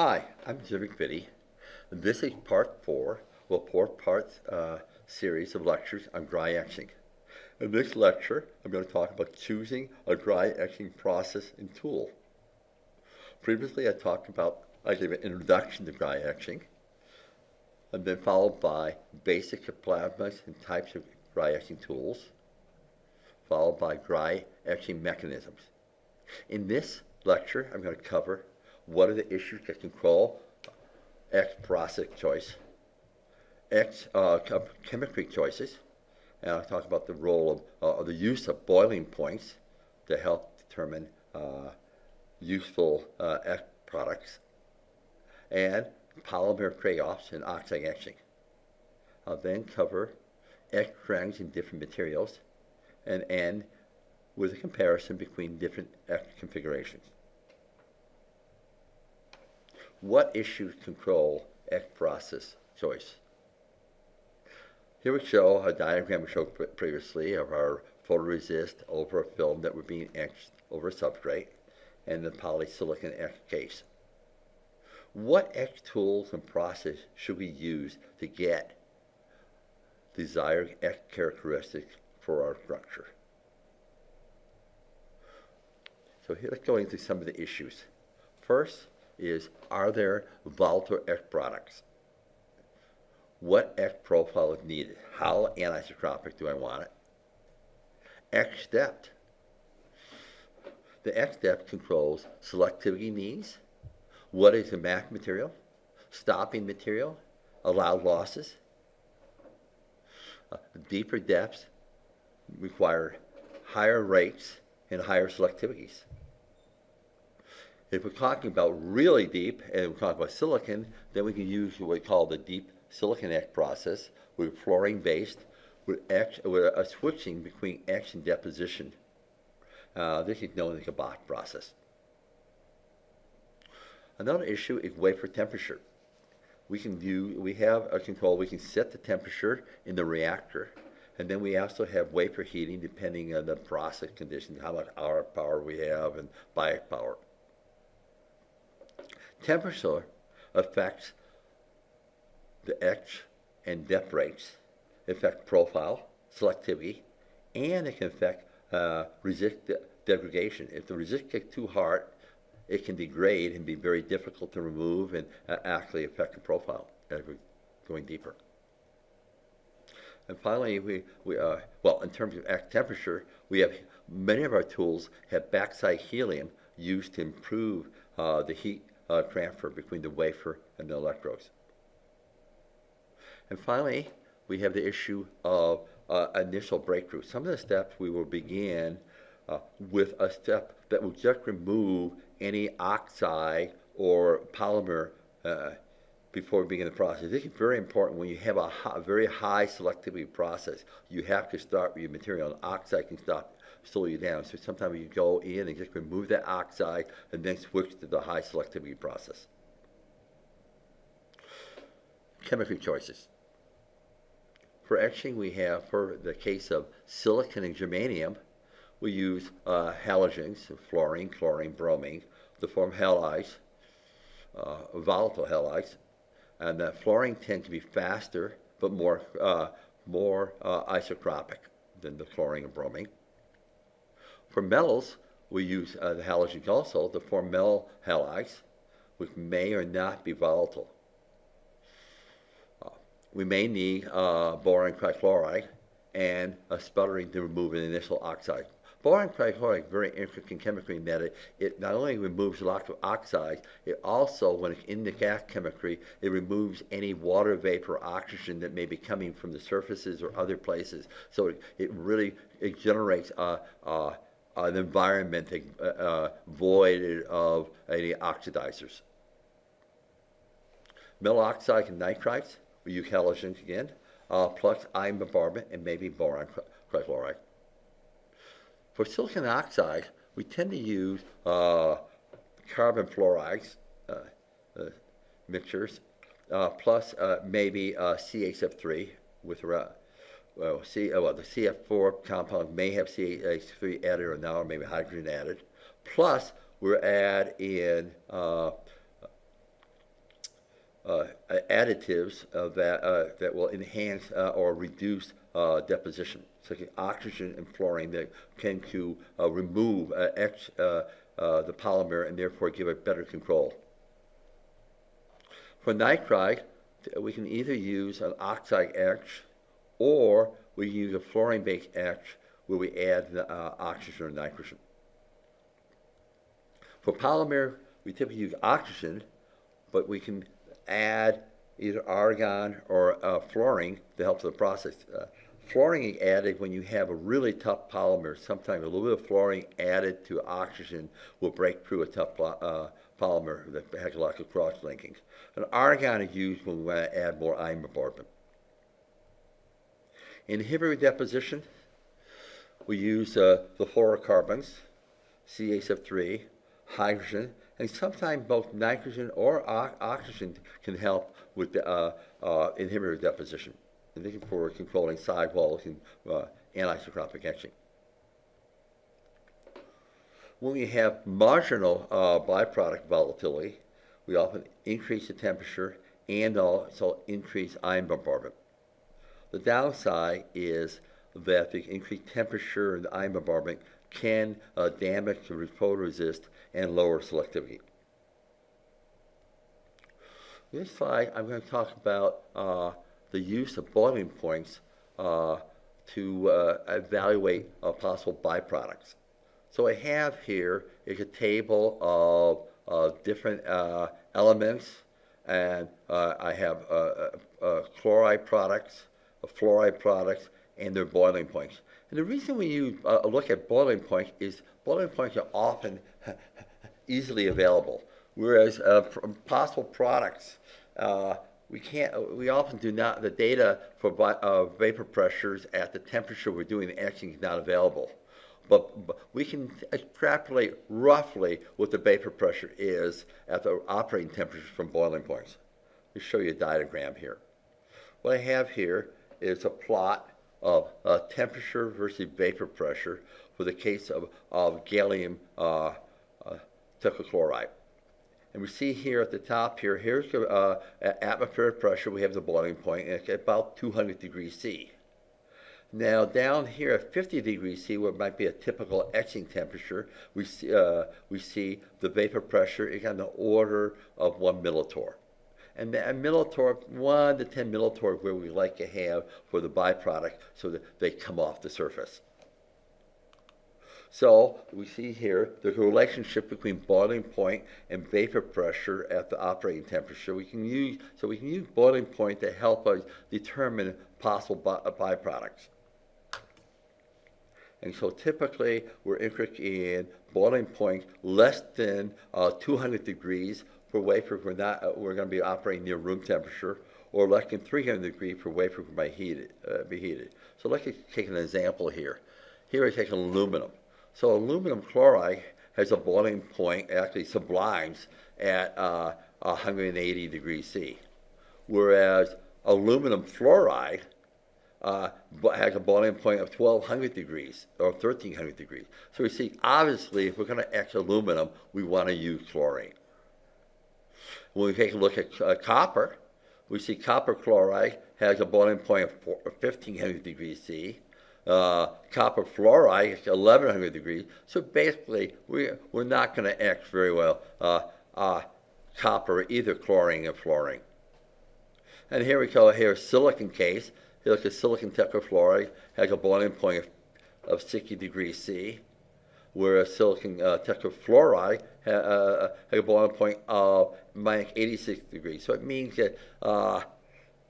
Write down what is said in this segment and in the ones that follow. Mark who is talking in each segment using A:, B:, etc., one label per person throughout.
A: Hi, I'm Jim McVittie. This is part four of a four-part uh, series of lectures on dry etching. In this lecture, I'm going to talk about choosing a dry etching process and tool. Previously, I talked about, I gave an introduction to dry etching, and then followed by basic plasmas and types of dry etching tools, followed by dry etching mechanisms. In this lecture, I'm going to cover what are the issues that control etch process choice, etch uh, chemistry choices, and I'll talk about the role of uh, the use of boiling points to help determine uh, useful uh, etch products, and polymer trade-offs in oxide etching. I'll then cover etch trends in different materials and end with a comparison between different etch configurations. What issues control etch process choice? Here we show a diagram we showed previously of our photoresist over a film that were being etched over a substrate and the polysilicon etch case. What etch tools and process should we use to get desired etch characteristics for our structure? So here let's go into some of the issues. First is, are there volatile etch products? What etch profile is needed? How anisotropic do I want it? Etch depth. The etch depth controls selectivity needs, what is the mask material, stopping material, allowed losses. Uh, deeper depths require higher rates and higher selectivities. If we're talking about really deep, and we're talking about silicon, then we can use what we call the deep silicon etch process. We're fluorine based. We're, etch, we're uh, switching between and deposition. Uh, this is known as the Bosch process. Another issue is wafer temperature. We can do, we have a control, we can set the temperature in the reactor. And then we also have wafer heating depending on the process conditions, how much hour power we have and bias power. Temperature affects the etch and depth rates, affect profile, selectivity, and it can affect uh, resist degradation. If the resist gets too hard, it can degrade and be very difficult to remove and uh, actually affect the profile as we're going deeper. And finally, we, we uh, well, in terms of temperature, we have many of our tools have backside helium used to improve uh, the heat uh, transfer between the wafer and the electrodes. And finally, we have the issue of uh, initial breakthrough. Some of the steps we will begin uh, with a step that will just remove any oxide or polymer uh, before we begin the process. This is very important when you have a high, very high selectivity process. You have to start with your material. An oxide can stop slow you down. So sometimes you go in and just remove that oxide and then switch to the high selectivity process. Chemistry choices. For etching, we have, for the case of silicon and germanium, we use uh, halogens, fluorine, chlorine, bromine, to form halides, uh, volatile halides. And the fluorine tends to be faster, but more, uh, more uh, isotropic than the chlorine and bromine. For metals, we use uh, the halogens also to form metal halides, which may or not be volatile. Uh, we may need uh, boron trichloride and a sputtering to remove an initial oxide. Boron trichloride is very interesting chemistry in that it, it not only removes lots of oxides, it also, when it's in the gas chemistry, it removes any water vapor oxygen that may be coming from the surfaces or other places. So it, it really it generates a, a an environment uh, uh, void of any oxidizers. Metal oxide and nitrides, we use halogens again, uh, plus ion bombardment and maybe boron trichloride. For silicon oxide, we tend to use uh, carbon fluorides uh, uh, mixtures, plus maybe CHF3 with well, C, uh, well, the CF4 compound may have CH3 added or now, or maybe hydrogen added. Plus, we're add in uh, uh, additives uh, that, uh, that will enhance or reduce deposition, such as oxygen and fluorine that can to remove ex, the polymer and therefore give it better control. For nitride, we can either use an oxide etch or we can use a fluorine-based etch where we add uh, oxygen or nitrogen. For polymer, we typically use oxygen, but we can add either argon or uh, fluorine to help the process. Uh, fluorine is added when you have a really tough polymer. Sometimes a little bit of fluorine added to oxygen will break through a tough uh, polymer that has a lot of cross-linking. And argon is used when we want to add more ion bombardment. Inhibitor deposition, we use uh, the fluorocarbons, CHF3, hydrogen, and sometimes both nitrogen or oxygen can help with the uh, uh, inhibitor deposition, and for controlling sidewalls and uh, anisotropic etching. When we have marginal uh, byproduct volatility, we often increase the temperature and also increase ion bombardment. The downside is that the increased temperature and ion bombardment can uh, damage the photoresist and lower selectivity. This slide, I'm going to talk about uh, the use of boiling points uh, to uh, evaluate uh, possible byproducts. So I have here is a table of uh, different elements, and I have chloride products, fluoride products, and their boiling points. And the reason we use, uh, look at boiling points is boiling points are often easily available, whereas uh, possible products, uh, we can't, we often do not, the data for uh, vapor pressures at the temperature we're doing the etching is not available. But, but, we can extrapolate roughly what the vapor pressure is at the operating temperature from boiling points. Let me show you a diagram here. What I have here is a plot of uh, temperature versus vapor pressure for the case of, of gallium uh, uh, tetrachloride. And we see here at the top here, here's the uh, atmospheric pressure. We have the boiling point at about 200 degrees C. Now down here at 50 degrees C, what might be a typical etching temperature, we see, uh, we see the vapor pressure is on the order of one millitorr and a millitorr, 1 to 10 millitorr where we like to have for the byproduct so that they come off the surface. So we see here the relationship between boiling point and vapor pressure at the operating temperature. We can use so we can use boiling point to help us determine possible by, uh, byproducts. And so typically we're interested in boiling point less than uh, 200 degrees for wafers we're not uh, we're going to be operating near room temperature, or less than 300 degrees for wafers might heated, uh, be heated. So let's take an example here. Here I take aluminum. So aluminum chloride has a boiling point, actually sublimes at uh, 180 degrees C, whereas aluminum fluoride uh, has a boiling point of 1200 degrees or 1300 degrees. So we see, obviously, if we're going to etch aluminum, we want to use chlorine. When we take a look at uh, copper, we see copper chloride has a boiling point of 1500 degrees C. Uh, copper fluoride is 1100 degrees. So basically, we, we're not going to act very well uh, uh, copper, either chlorine or fluorine. And here we go, here silicon case. Here look at silicon tetrafluoride, has a boiling point of, of 60 degrees C whereas silicon uh, tetrafluoride uh, a boiling point of minus 86 degrees. So it means that uh,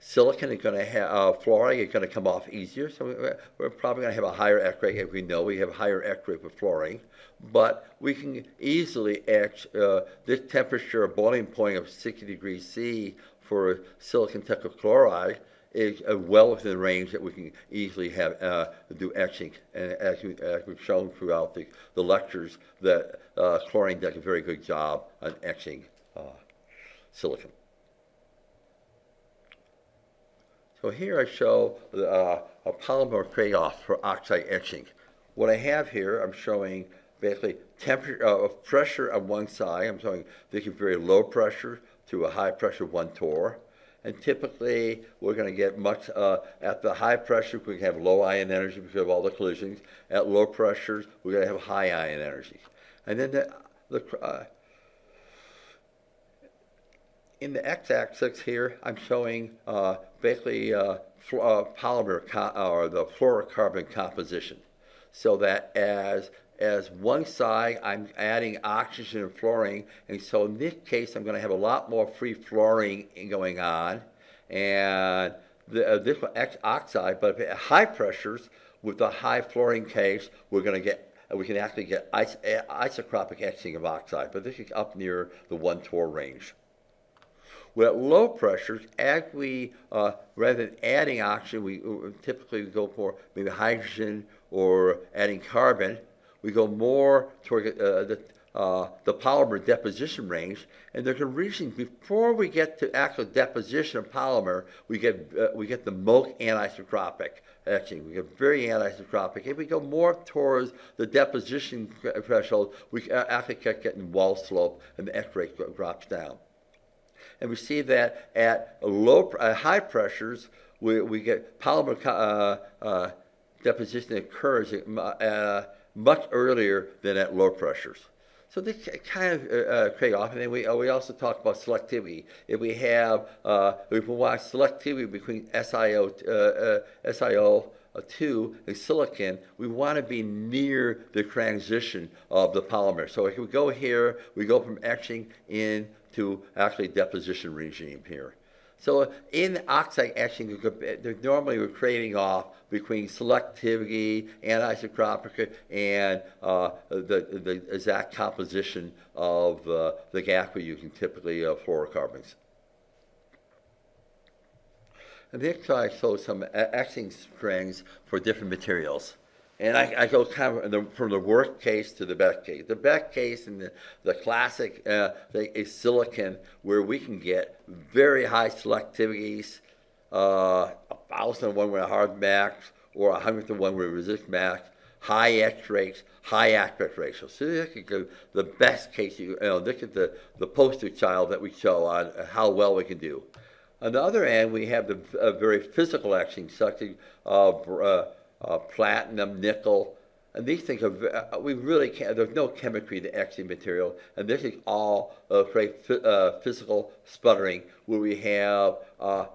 A: silicon is going to have, uh, fluoride is going to come off easier. So we're, we're probably going to have a higher etch rate. As we know, we have a higher etch rate with fluorine. But we can easily etch uh, this temperature, boiling point of 60 degrees C for silicon tetrachloride is uh, well within the range that we can easily have uh, do etching. And as, we, as we've shown throughout the, the lectures, that uh, chlorine does a very good job on etching uh, silicon. So here I show uh, a polymer trade-off for oxide etching. What I have here, I'm showing basically temperature, uh, pressure on one side. I'm showing this is very low pressure to a high pressure one torr. And typically, we're going to get much, uh, at the high pressure, we can have low ion energy because of all the collisions. At low pressures, we're going to have high ion energy. And then the, the uh, in the x-axis here, I'm showing uh, basically uh, uh, polymer or the fluorocarbon composition. So that as as one side, I'm adding oxygen and fluorine, and so in this case, I'm going to have a lot more free fluorine going on, and the, uh, this X oxide. But at high pressures, with the high fluorine case, we're going to get we can actually get is isotropic etching of oxide, but this is up near the one torr range. Well, at low pressures, as we, uh, rather than adding oxygen, we uh, typically go for maybe hydrogen or adding carbon. We go more toward uh, the, uh, the polymer deposition range, and there's a reason before we get to actual deposition of polymer, we get uh, we get the most anisotropic etching. We get very anisotropic. If we go more towards the deposition threshold, we actually get getting wall slope, and the etch rate drops down and we see that at low, uh, high pressures, we, we get polymer uh, uh, deposition occurs uh, much earlier than at low pressures. So they kind of uh, uh, trade off. And then we, uh, we also talk about selectivity. If we have, uh, we want selectivity between SiO, uh, SiO 2 and silicon, we want to be near the transition of the polymer. So if we go here, we go from etching in to actually deposition regime here. So in oxide etching, they're normally we're trading off between selectivity, anisotropic, and uh, the, the exact composition of uh, the gas we're using, typically uh, fluorocarbons. And next I show some etching strings for different materials. And I, I go kind of the, from the worst case to the best case. The best case and the, the classic uh, is silicon, where we can get very high selectivities, uh, a thousand one with a hard mask, or a hundredth of one with resist mask, high etch rates, high aspect ratio. So this is the best case. You, you know, this is the, the poster child that we show on how well we can do. On the other end, we have the uh, very physical etching, such as uh, uh uh, platinum, nickel. And these things are, uh, we really can't, there's no chemistry to etching material. And this is all uh, uh, physical sputtering where we have uh,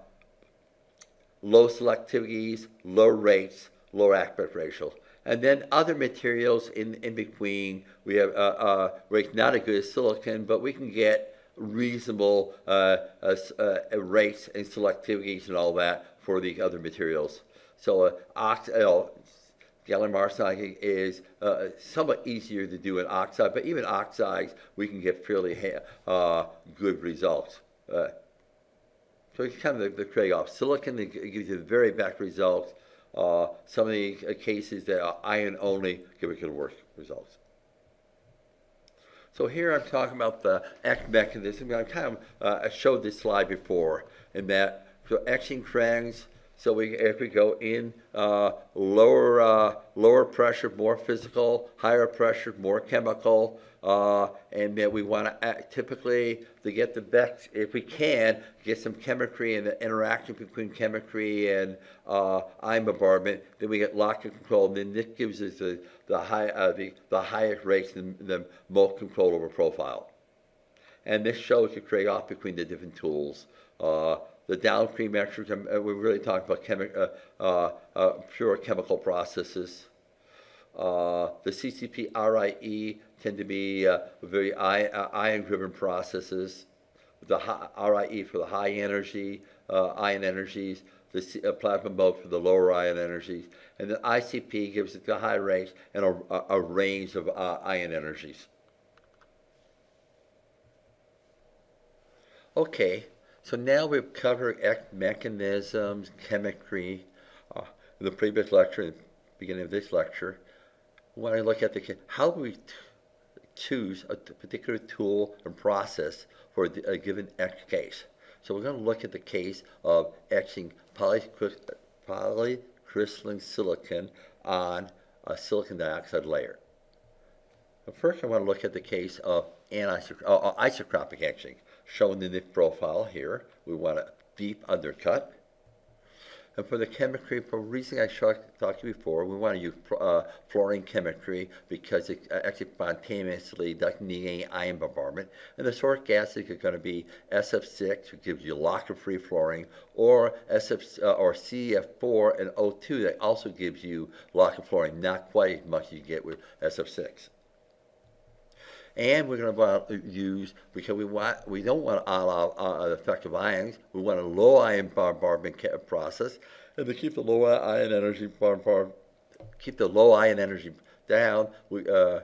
A: low selectivities, low rates, low aspect ratios. And then other materials in, in between, we have uh, uh, rates not as good as silicon, but we can get reasonable uh, uh, uh, rates and selectivities and all that for the other materials. So uh, ox, you know, gallium arsenide is uh, somewhat easier to do in oxide, but even oxides, we can get fairly uh, good results. Uh, so it's kind of the, the trade-off. Silicon gives you the very best results. Uh, some of the uh, cases that are iron only give you the worst results. So here I'm talking about the etch mechanism. I kind of uh, showed this slide before, in that so etching trends so we, if we go in uh, lower, uh, lower pressure, more physical, higher pressure, more chemical, uh, and then we want to typically to get the best, if we can, get some chemistry and the interaction between chemistry and uh, bombardment. Then we get lock and control, and then this gives us the the high uh, the the highest rates and the most control over profile. And this shows the trade-off between the different tools. Uh, the downstream extras, uh, we're really talking about chemi- uh, uh, uh, pure chemical processes. Uh, the CCP RIE tend to be uh, very ion-driven processes. The RIE for the high energy ion energies, the C, plasma mode for the lower ion energies, and the ICP gives it the high range and a, a range of ion energies. Okay, so now we've covered mechanisms, chemistry, uh, in the previous lecture, the beginning of this lecture. When I look at the, how we choose a particular tool and process for a given etch case? So we're going to look at the case of etching polycrystalline silicon on a silicon dioxide layer. But first I want to look at the case of anisotro uh, uh, etching. Shown in the profile here. We want a deep undercut. And for the chemistry, for reason I talked to you before, we want to use uh, fluorine chemistry because it uh, actually spontaneously doesn't need any ion bombardment. And the source gases are going to be SF6, which gives you lock-free fluorine, or SF uh, or CF4 and O2 that also gives you lock fluorine, not quite as much as you get with SF6 and we're going to use because we want we don't want to allow uh, effective ions. We want a low ion bombardment process, and to keep the low ion energy bombard, keep the low ion energy down. We uh,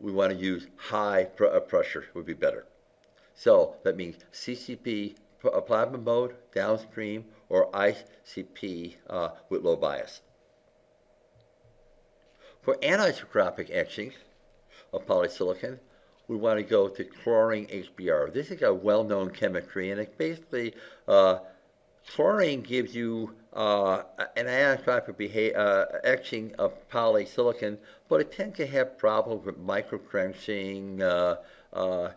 A: we want to use high pr uh, pressure would be better. So that means CCP uh, plasma mode downstream or ICP uh, with low bias. For anisotropic etching, of polysilicon, we want to go to chlorine HBr. This is a well-known chemistry, and it basically, uh, chlorine gives you uh, an anisotropic uh, etching of polysilicon, but it tends to have problems with microtrenching, uh, uh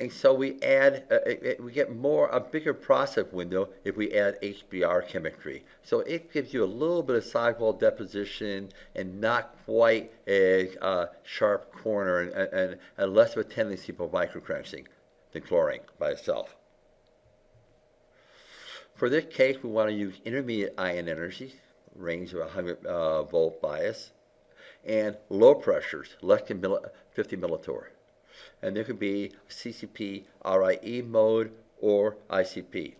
A: and so we add, uh, it, we get more, a bigger process window if we add HBr chemistry. So it gives you a little bit of sidewall deposition and not quite a uh, sharp corner and, and, and, less of a tendency for microtrenching than chlorine by itself. For this case, we want to use intermediate ion energy, range of 100 uh, volt bias, and low pressures, less than 50 millitorr and there could be CCP RIE mode or ICP.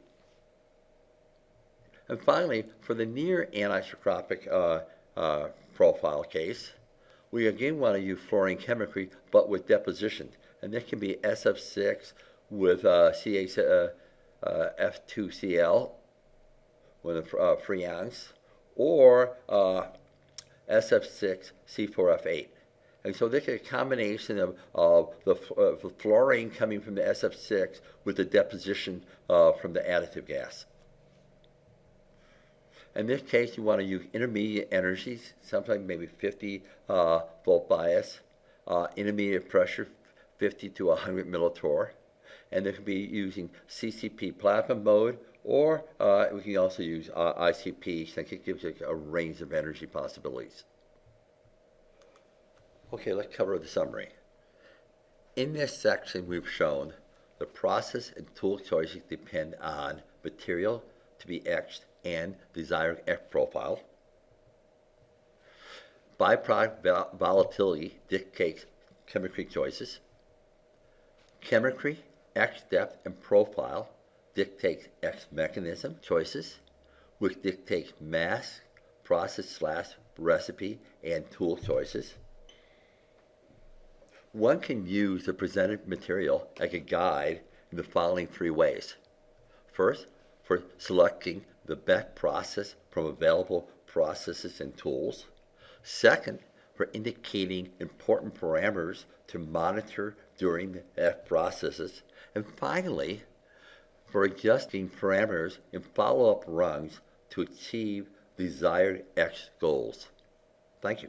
A: And finally, for the near anisotropic uh, uh, profile case, we again want to use fluorine chemistry, but with deposition. And this can be SF6 with uh, CH2Cl uh, with a uh, free ions, or uh, SF6 C4F8. And so this is a combination of, of the, uh, fluorine coming from the SF6 with the deposition uh, from the additive gas. In this case, you want to use intermediate energies, sometimes maybe 50 uh, volt bias, uh, intermediate pressure, 50 to 100 millitorr. And they can be using CCP plasma mode, or uh, we can also use uh, ICP, since it gives a range of energy possibilities. Okay, let's cover the summary. In this section, we've shown the process and tool choices depend on material to be etched and desired etch profile. Byproduct volatility dictates chemistry choices. Chemistry, etch depth, and profile dictates etch mechanism choices, which dictates mask, process slash recipe, and tool choices. One can use the presented material as a guide in the following three ways. First, for selecting the best process from available processes and tools. Second, for indicating important parameters to monitor during the etch processes. And finally, for adjusting parameters in follow-up runs to achieve desired etch goals. Thank you.